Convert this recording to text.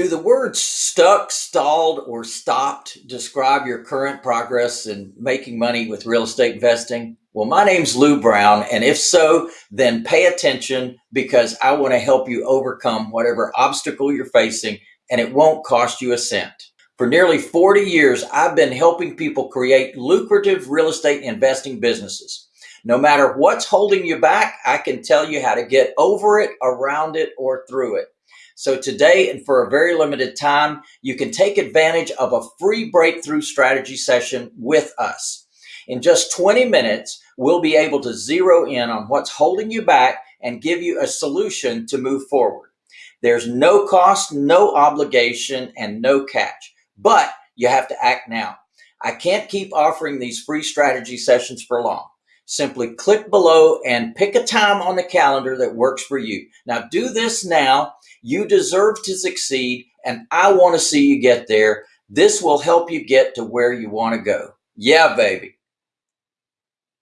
Do the words stuck, stalled, or stopped describe your current progress in making money with real estate investing? Well, my name's Lou Brown, and if so, then pay attention because I want to help you overcome whatever obstacle you're facing, and it won't cost you a cent. For nearly 40 years, I've been helping people create lucrative real estate investing businesses. No matter what's holding you back, I can tell you how to get over it, around it, or through it. So today and for a very limited time, you can take advantage of a free breakthrough strategy session with us. In just 20 minutes, we'll be able to zero in on what's holding you back and give you a solution to move forward. There's no cost, no obligation, and no catch, but you have to act now. I can't keep offering these free strategy sessions for long. Simply click below and pick a time on the calendar that works for you. Now do this now you deserve to succeed, and I want to see you get there. This will help you get to where you want to go. Yeah, baby.